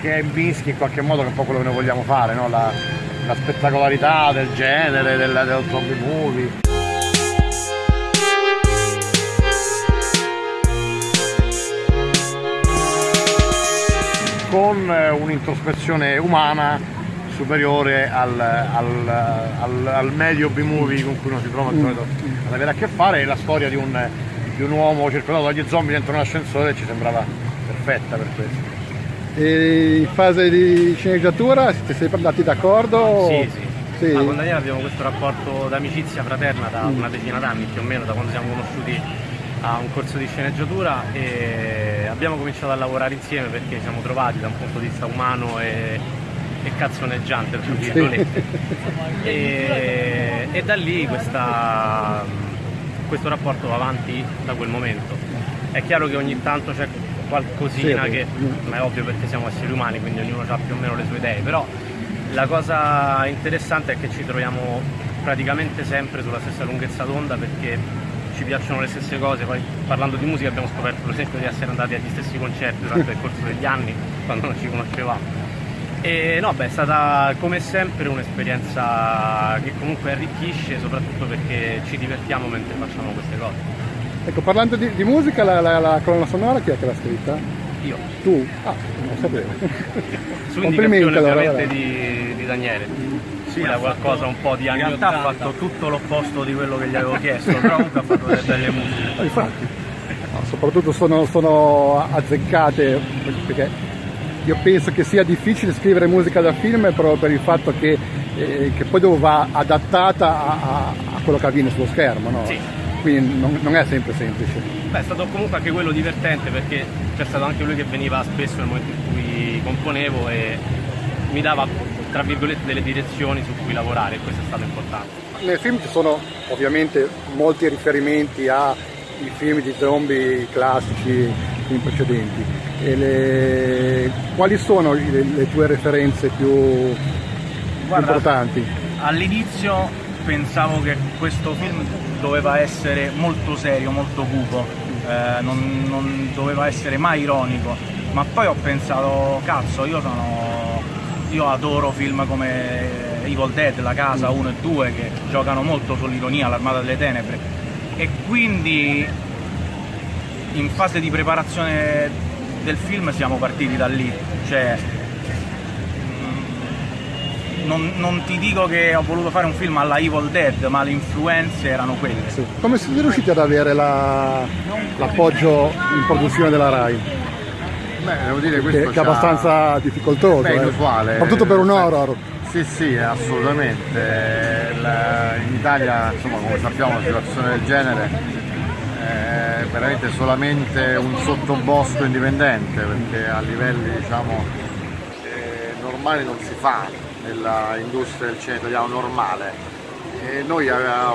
che mischi in qualche modo che è un po' quello che noi vogliamo fare, no? la, la, spettacolarità del genere, del, del zombie movie. con eh, un'introspezione umana superiore al, al, al, al medio B-movie con cui uno si trova mm. ad avere a che fare e la storia di un, di un uomo circondato dagli zombie dentro un ascensore ci sembrava perfetta per questo. E in fase di sceneggiatura siete sempre andati d'accordo? Sì, sì. sì. Ma con Daniele abbiamo questo rapporto d'amicizia fraterna da mm. una decina d'anni più o meno, da quando siamo conosciuti a un corso di sceneggiatura e abbiamo cominciato a lavorare insieme perché ci siamo trovati da un punto di vista umano e, e cazzoneggiante per virgolette e, e da lì questa, questo rapporto va avanti da quel momento è chiaro che ogni tanto c'è qualcosina sì, che, ma è ovvio perché siamo esseri umani, quindi ognuno ha più o meno le sue idee, però la cosa interessante è che ci troviamo praticamente sempre sulla stessa lunghezza d'onda perché ci piacciono le stesse cose, poi parlando di musica abbiamo scoperto per esempio di essere andati agli stessi concerti durante il corso degli anni quando non ci conoscevamo. E no, beh, è stata come sempre un'esperienza che comunque arricchisce, soprattutto perché ci divertiamo mentre facciamo queste cose. Ecco, parlando di, di musica, la, la, la, colonna sonora chi è che l'ha scritta? Io. Tu? Ah, non sapevo. Su Complimenti allora. Di, di Daniele. Sì, era qualcosa un po' di anni 80, ha fatto tutto l'opposto di quello che gli avevo chiesto, però comunque ha fatto delle belle musiche. Ah, infatti, no, soprattutto sono, sono azzeccate perché io penso che sia difficile scrivere musica da film proprio per il fatto che, eh, che poi dopo va adattata a, a, a, quello che avviene sullo schermo. No? Sì quindi non, non, è sempre semplice. Beh, è stato comunque anche quello divertente perché c'è stato anche lui che veniva spesso nel momento in cui componevo e mi dava tra virgolette delle direzioni su cui lavorare e questo è stato importante. Nel film ci sono ovviamente molti riferimenti ai film di zombie classici in precedenti. Le... Quali sono le, le, tue referenze più Guarda, importanti? All'inizio pensavo che questo film doveva essere molto serio, molto cupo, eh, non, non, doveva essere mai ironico, ma poi ho pensato, cazzo, io sono... io adoro film come Evil Dead, La Casa 1 e 2 che giocano molto sull'ironia, l'Armata delle Tenebre. E quindi in fase di preparazione del film siamo partiti da lì, cioè non, non, ti dico che ho voluto fare un film alla Evil Dead, ma le influenze erano quelle. Sì. Come siete riusciti ad avere l'appoggio la, in produzione della RAI? Beh, devo dire questo che, che è abbastanza difficoltoso. Beh, eh. inusuale. Soprattutto per un horror. Sì, sì, assolutamente. La, in Italia, insomma, come sappiamo, una situazione del genere è veramente solamente un sottobosco indipendente, perché a livelli diciamo, eh, normali non si fa nell'industria del cinema italiano normale. E noi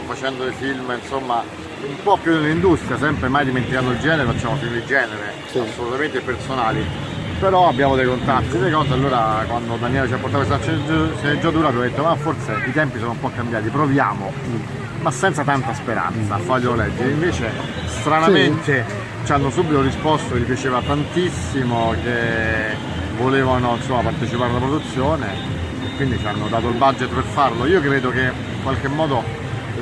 facendo dei film insomma un po' più nell'industria, sempre mai dimenticando il genere, facciamo film di genere, sì. assolutamente personali, però abbiamo dei contatti, delle cose, allora quando Daniele ci ha portato questa sceneggiatura abbiamo detto ma forse i tempi sono un po' cambiati, proviamo, ma senza tanta speranza a farglielo leggere, invece stranamente sì. ci hanno subito risposto che gli piaceva tantissimo, che volevano insomma, partecipare alla produzione quindi ci hanno dato il budget per farlo. Io credo che in qualche modo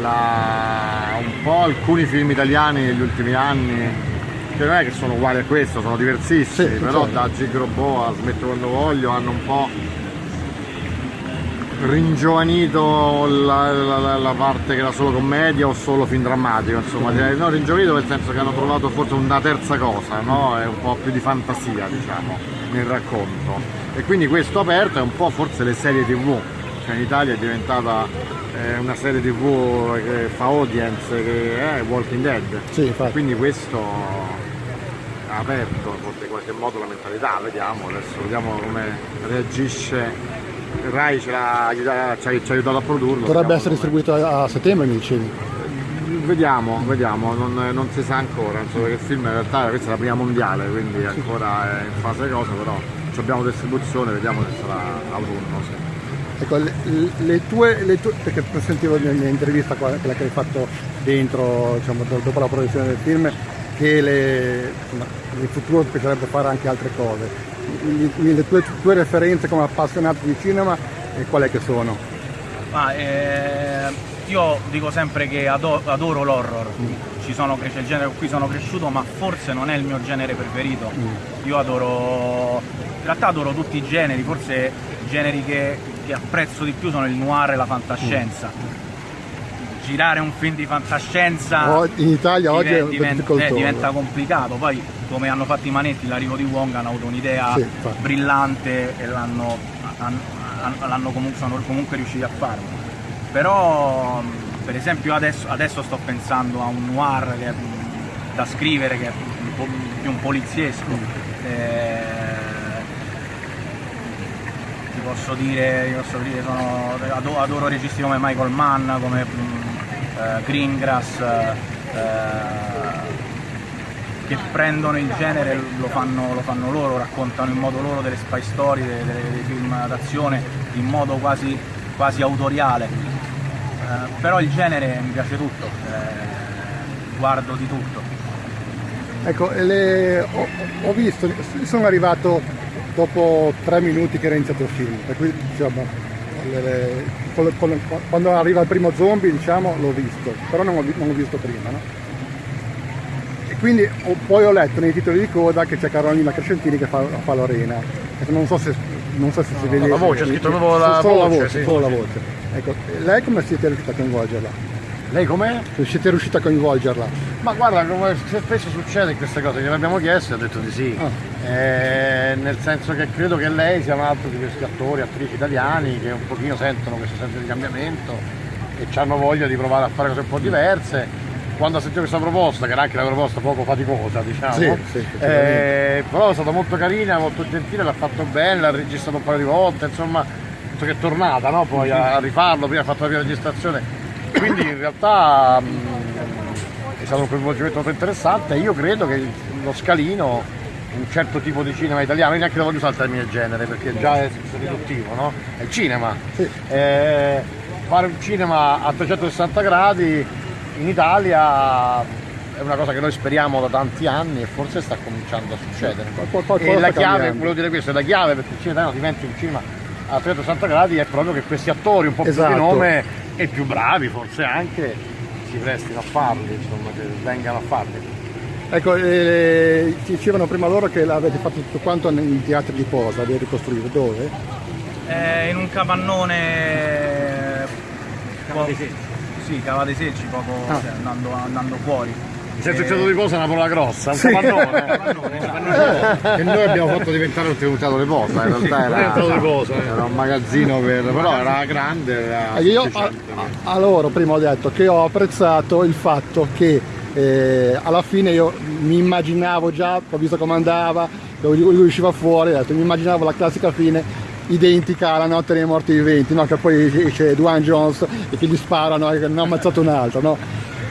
la... un po' alcuni film italiani negli ultimi anni che non è che sono uguali a questo, sono diversissimi, sì, però certo. da Gig Robot a Smetto quando voglio hanno un po' ringiovanito la, la, la, parte che era solo commedia o solo film drammatico, insomma, no, ringiovanito nel senso che hanno trovato forse una terza cosa, no? È un po' più di fantasia, diciamo, nel racconto. E quindi questo aperto è un po' forse le serie tv cioè in Italia è diventata eh, una serie tv che fa audience che è Walking Dead. Sì, quindi questo ha aperto in qualche modo la mentalità vediamo adesso vediamo come reagisce Rai ci ha, ci, ha, aiutato a produrlo dovrebbe essere distribuito a settembre mi dicevi vediamo, vediamo, non, non, si sa ancora, insomma, perché il film in realtà questa è la prima mondiale, quindi ancora è in fase cosa, però abbiamo distribuzione, vediamo se sarà autunno. Sì. Ecco, le, le, tue, le, tue, perché sentivo nell'intervista quella che hai fatto dentro, diciamo, dopo la produzione del film, che le, insomma, in futuro piacerebbe fare anche altre cose. Le tue, tue referenze come appassionato di cinema e qual è che sono? Ah, eh, io dico sempre che adoro, adoro l'horror, mm. ci sono, il genere con cui sono cresciuto, ma forse non è il mio genere preferito. Mm. Io adoro, in realtà adoro tutti i generi, forse i generi che, che apprezzo di più sono il noir e la fantascienza. Mm girare un film di fantascienza in Italia oggi è diventa, eh, diventa complicato poi come hanno fatto i manetti l'arrivo di Wong hanno avuto un'idea sì, brillante e l'hanno comunque, sono comunque riusciti a farlo. Però per esempio adesso, adesso, sto pensando a un noir che è, da scrivere che è più un poliziesco. Mm. eh, ti posso dire, ti posso dire sono, adoro, adoro registi come Michael Mann come eh, Greengrass eh, che prendono il genere lo fanno, lo fanno, loro, raccontano in modo loro delle spy story, dei, dei film d'azione in modo quasi, quasi autoriale. Eh, però il genere mi piace tutto, eh, guardo di tutto. Ecco, le, ho, ho, visto, sono arrivato dopo tre minuti che era iniziato il film, per cui diciamo, le, le, quando arriva il primo zombie diciamo, l'ho visto, però non, non l'ho visto prima. No? Quindi ho, poi ho letto nei titoli di coda che c'è Carolina Crescentini che fa, fa Lorena non so se, non so se si vede la voce, scritto proprio la, solo voce, la voce, sì. solo la voce. Ecco, lei come siete riusciti a coinvolgerla? Lei com'è? Siete riusciti a coinvolgerla? Ma guarda, come spesso succede queste cose, gliel'abbiamo chiesto e ha detto di sì. Ah. Eh, nel senso che credo che lei sia un altro di questi attori, attrici italiani che un pochino sentono questo senso di cambiamento e hanno voglia di provare a fare cose un po' diverse quando ha sentito questa proposta, che era anche una proposta poco faticosa, diciamo, sì, sì, eh, però è stata molto carina, molto gentile, l'ha fatto bene, l'ha registrato un paio di volte, insomma, che è tornata no? poi a, rifarlo, prima ha fatto la prima registrazione, quindi in realtà mh, mm, è stato un coinvolgimento molto interessante e io credo che lo scalino un certo tipo di cinema italiano, io neanche lo voglio usare il termine genere perché già è riduttivo, no? È il cinema. Sì. Eh, fare un cinema a 360 gradi in Italia è una cosa che noi speriamo da tanti anni e forse sta cominciando a succedere. e la chiave, volevo dire questo, la chiave perché il cinema italiano diventi un cinema a 360 gradi è proprio che questi attori un po' esatto. più di esatto. nome e più bravi forse anche si prestino a farli, insomma, che vengano a farli. Ecco, eh, dicevano prima loro che l'avete fatto tutto quanto nei teatri di posa, avete ricostruito, dove? Eh, in un capannone... Capannone sì, cavate secci poco ah. cioè, andando, andando, fuori. Sei successo di cosa una parola grossa, un sì. capannone. che noi abbiamo fatto diventare un tenuto di posa, in realtà era, di posa, eh. era un magazzino per, però era grande. Era io a, a, loro prima ho detto che ho apprezzato il fatto che eh, alla fine io mi immaginavo già, ho visto come andava, lui usciva fuori, detto, mi immaginavo la classica fine identica alla notte dei morti viventi, no? che poi c'è Dwayne Jones e che gli sparano e ne ha ammazzato un altro. No?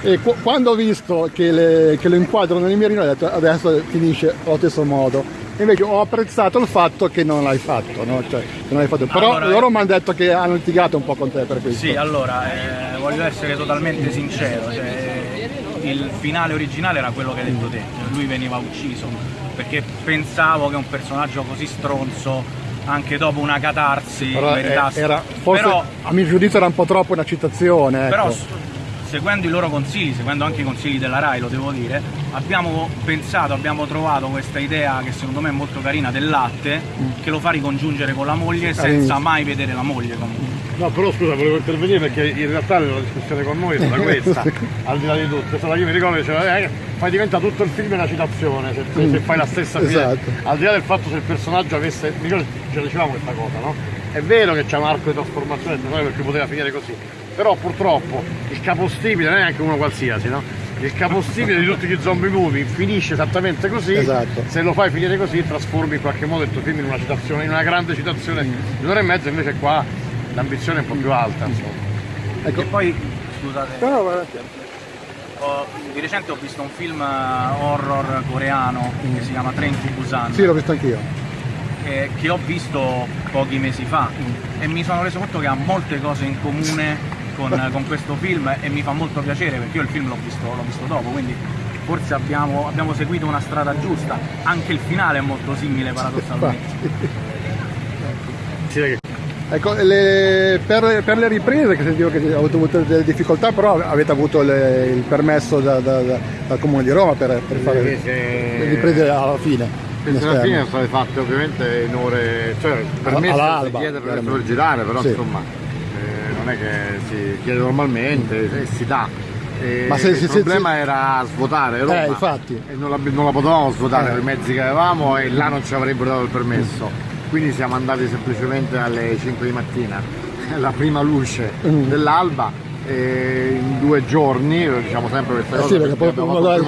E qu quando ho visto che, le, che, lo inquadrano nei mirino ho detto adesso finisce allo stesso modo. Invece ho apprezzato il fatto che non l'hai fatto, no? cioè, fatto. però allora, loro mi hanno detto che hanno litigato un po' con te per questo. Sì, allora eh, voglio essere totalmente sincero, cioè, il finale originale era quello che hai detto te, lui veniva ucciso, perché pensavo che un personaggio così stronzo anche dopo una catarsi però. Era, forse, però, a mio giudizio era un po' troppo una citazione. Ecco. Però seguendo i loro consigli, seguendo anche i consigli della RAI, lo devo dire, abbiamo pensato, abbiamo trovato questa idea che secondo me è molto carina del latte, mm. che lo fa ricongiungere con la moglie senza mai vedere la moglie comunque. No, però scusa, volevo intervenire perché in realtà la discussione con noi è stata questa, al di là di tutto. Stata io mi ricordo che diceva, eh, fai diventa tutto il film una citazione, se, se, se fai la stessa fine. Esatto. Al di là del fatto se il personaggio avesse. Mi ricordo ce la dicevamo questa cosa, no? È vero che c'è un arco di trasformazione perché poteva finire così. Però purtroppo il capostipite non è neanche uno qualsiasi, no? Il capostipite di tutti gli zombie movie finisce esattamente così. Esatto. Se lo fai finire così trasformi in qualche modo il tuo film in una citazione, in una grande citazione di un'ora e mezza, invece qua l'ambizione è un po' più alta insomma. Ecco. E poi scusate. No, no, ho, di recente ho visto un film eh, horror coreano mm. che si chiama Train to Busan. Sì, l'ho visto anch'io. Che, che, ho visto pochi mesi fa mm. e mi sono reso conto che ha molte cose in comune con, con, questo film e mi fa molto piacere perché io il film l'ho visto, visto, dopo, quindi forse abbiamo, abbiamo seguito una strada giusta, anche il finale è molto simile paradossalmente. Ecco, le- per, per le riprese, che sentivo che avete avuto delle difficoltà, però avete avuto le- il permesso da- da- da- dal Comune di Roma per, per fare le Perché- riprese alla fine. in Queste alla fine sono state fatte ovviamente in ore, cioè permesso all'alba, si chiede per per girare, però Sì. insomma eh, non è che si chiede normalmente e si dà. E Ma se- il se- se- problema era svuotare Roma Eh, infatti. e non la, non la potevamo svuotare Eh. con i mezzi che avevamo e là non ci avrebbero dato il permesso. Quindi siamo andati semplicemente alle 5 di mattina, la prima luce Mm. dell'alba. in due giorni, diciamo sempre questa Eh cosa sì, perché poi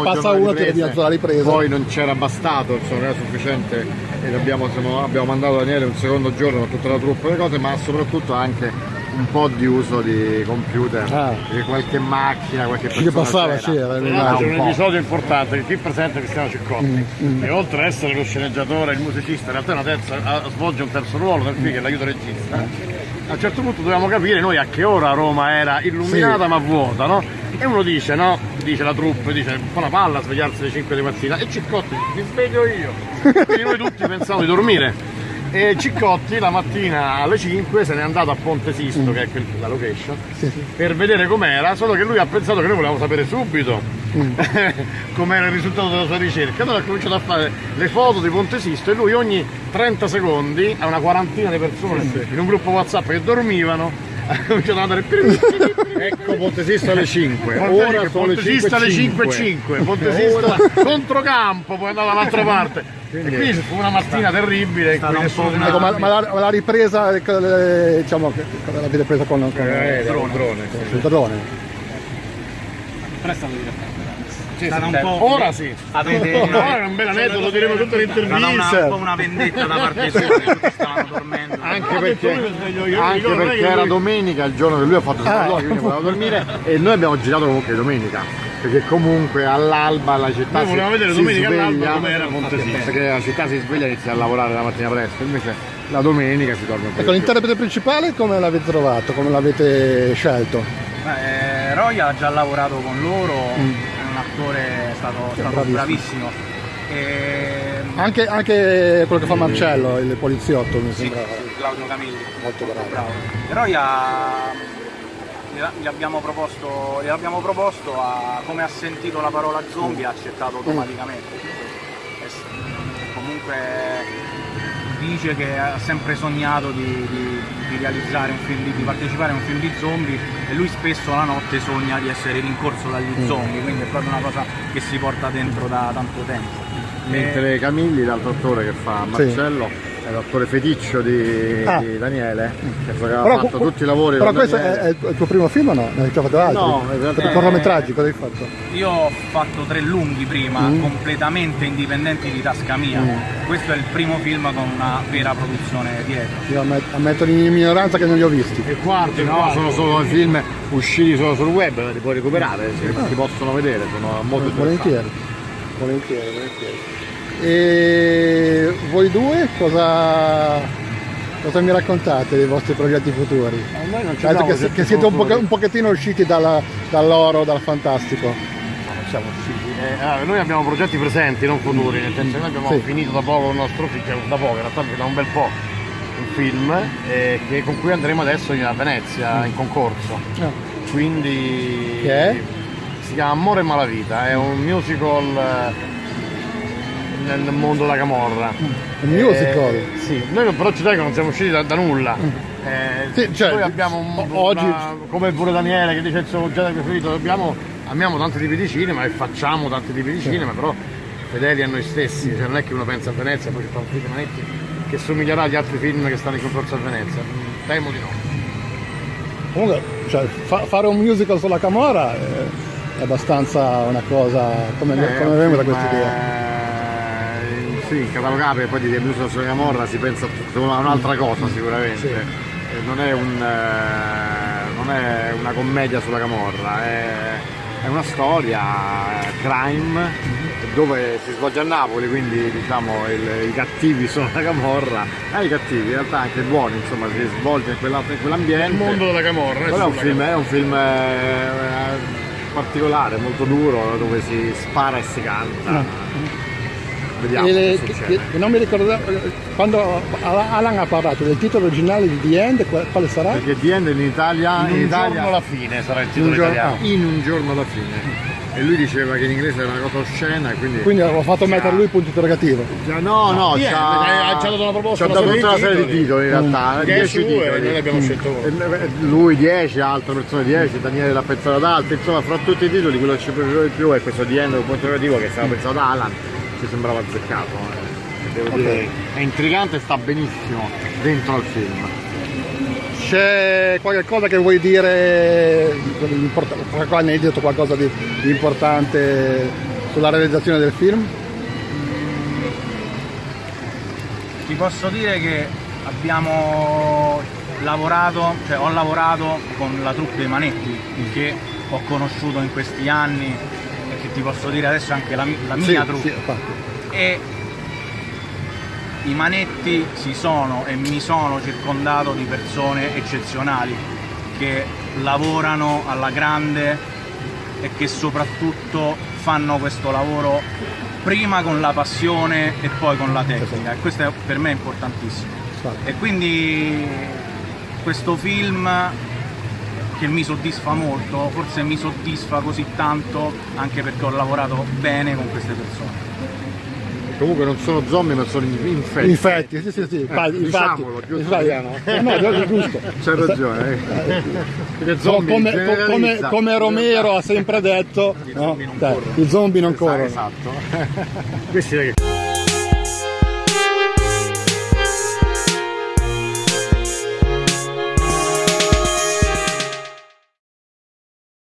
passa uno riprese, devi alzare la ripresa. poi non c'era bastato, insomma, non era sufficiente e abbiamo, abbiamo mandato Daniele un secondo giorno con tutta la truppa e le cose, ma soprattutto anche un po' di uso di computer, Ah. di qualche macchina, qualche Che persona passava, c'era. sì, era l'immagine. l'altro un un episodio importante che qui presente Cristiano Ciccotti Mm, e oltre ad essere lo sceneggiatore, il musicista, in realtà terza, svolge un terzo ruolo nel film che è l'aiuto regista. A un certo punto dovevamo capire noi a che ora Roma era illuminata Sì. ma vuota, no? E uno dice, no? Dice la troupe, dice un po' una palla a svegliarsi alle 5 di mattina e Ciccotti mi sveglio io. Quindi noi tutti pensavamo di dormire. E Ciccotti la mattina alle 5 se n'è andato a Ponte Sisto, che è quel- la location, per vedere com'era, solo che lui ha pensato che noi volevamo sapere subito com'era il risultato della sua ricerca. Allora ha cominciato a fare le foto di Ponte Sisto e lui ogni 30 secondi a una quarantina di persone in un gruppo WhatsApp che dormivano ha cominciato ad andare ecco Ponte Sisto alle 5 ora sono le alle 5.05 Ponte Sisto controcampo poi andava dall'altra parte e quindi fu una mattina terribile Ecco, ma, ma la, ma la ripresa, ecco, diciamo, l'avete presa con, con Eh, il drone, drone, sì. drone. È stato divertente. Sì, Stata sì, un po'- ora sì Avete ora è un bel aneddoto lo diremo le è stata una, un po' una vendetta da parte sua, che tutti stavano dormendo. anche perché, anche perché era lui- domenica il giorno che lui ha fatto il Ah. sopralluogo, quindi voleva dormire e noi abbiamo girato comunque domenica perché comunque all'alba la città Noi si, vedere si domenica sveglia, Sisto. perché la città si sveglia e inizia a lavorare la mattina presto invece la domenica si po' Ecco, l'interprete principale come l'avete trovato, come l'avete scelto? Eh, Roy ha già lavorato con loro, è un attore è stato, è stato bravissimo. E, Anche, anche quello che fa Marcello, il poliziotto, mi sì, sembra Claudio Camilli. molto bravo. bravo. Roy ha, gli, gli abbiamo proposto, gli abbiamo proposto a- come ha sentito la parola zombie ha accettato automaticamente. E s- comunque dice che ha sempre sognato di, di- di realizzare un film, di, di partecipare a un film di zombie e lui spesso la notte sogna di essere rincorso dagli zombie, quindi è proprio una cosa che si porta dentro da tanto tempo. mentre Camilli l'altro attore che fa Marcello è l'attore feticcio di, Ah. di Daniele che aveva Però, fatto tutti i lavori però questo è, Daniele. è il tuo- primo film o no? Ne hai già fatto altri? No, Per cortometraggi, cosa hai fatto? Io ho fatto tre lunghi prima, Mm. completamente indipendenti di tasca mia. Questo è il primo film con una vera produzione dietro. Io ammet- ammetto in minoranza che non li ho visti. Il quarto, no, sono solo i film usciti solo sul web, li puoi recuperare, si, Ah. si possono vedere, sono molto Volentieri. Volentieri, volentieri. E voi due cosa, cosa mi raccontate dei vostri progetti futuri? Noi non abbiamo che, che siete un, poche- un pochettino usciti dalla- dall'oro, dal fantastico. Non siamo usciti. Eh, allora, noi abbiamo progetti presenti, non futuri, nel senso che noi abbiamo Sì. finito da poco il nostro film, cioè, da poco, in realtà da un bel po', un film eh, che- con cui andremo adesso a Venezia in concorso. Ah, Quindi si chiama Amore e Malavita, è un musical eh, nel mondo della camorra. Un musical? Eh, sì, noi però ci dai che non siamo usciti da, da nulla. Eh, Sì, cioè, noi abbiamo un, oggi- una- come pure Daniele che dice il suo genere preferito, abbiamo, amiamo tanti tipi di cinema e facciamo tanti tipi di cinema, però fedeli a noi stessi, cioè non è che uno pensa a Venezia e poi ci fa un film Manetti che somiglierà agli altri film che stanno in concorso a Venezia. Temo di no. Comunque, cioè, fa- fare un musical sulla Camorra è, abbastanza una cosa. come, Eh, come da questa idea? Sì, catalogare e poi di Musical sulla Camorra si pensa a un'altra cosa sicuramente. Eh, Non, è un, eh, non è una commedia sulla Camorra, è, è una storia eh, crime dove si svolge a Napoli, quindi diciamo il- i cattivi sono la Camorra, eh, i cattivi, in realtà anche i buoni, insomma, si svolge in, quella- in quell'ambiente. Il mondo della camorra. Però è un film, è un film eh, particolare, molto duro, dove si spara e si canta. Vediamo E le- che che- non mi ricordo, quando Alan ha parlato del titolo originale di The End, qual- quale sarà? Perché The End in Italia, In un Italia giorno alla fine sarà il In titolo giorno- italiano. ah. in un giorno alla fine. E lui diceva che in inglese era una cosa oscena, quindi... Quindi ho fatto mettere lui il punto interrogativo. Già- No, no, ci ha dato una proposta, ci ha dato tutta una serie di titoli. in realtà, 10 10 titoli. e noi ne abbiamo scelto uno. E Lui 10, altre persone 10, Daniele l'ha pensato ad altri, insomma fra tutti i titoli quello che ci piaceva di più è questo di End, un punto interrogativo che stava pensato da Alan, ci sembrava azzeccato. eh. Devo Ok. dire, è intrigante e sta benissimo dentro al film. C'è qualche cosa che vuoi dire, di import- qualche aneddoto, qualcosa di, di importante sulla realizzazione del film? Ti posso dire che abbiamo lavorato, cioè ho lavorato con la troupe dei Manetti che ho conosciuto in questi anni che ti posso dire adesso anche la, la mia Sì, troupe. sì, e i manetti si sono e mi sono circondato di persone eccezionali che lavorano alla grande e che soprattutto fanno questo lavoro prima con la passione e poi con la tecnica. E questo è, per me è importantissimo e quindi questo film che mi soddisfa molto, forse mi soddisfa così tanto anche perché ho lavorato bene con queste persone. Comunque non sono zombie ma sono infetti. Infatti, sì, sì, sì, infatti, infatti, Diciamolo, giusto infatti. Adriano? Eh, no, è giusto. C'hai ragione. eh. Perché zombie come, co- come, come Romero ha sempre detto, no? zombie non Dai, corrono. i zombie non corrono. Esatto. Questi che